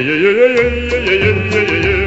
yeah, yeah, yeah, yeah, yeah, yeah, yeah, yeah.